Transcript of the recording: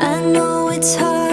I know it's hard.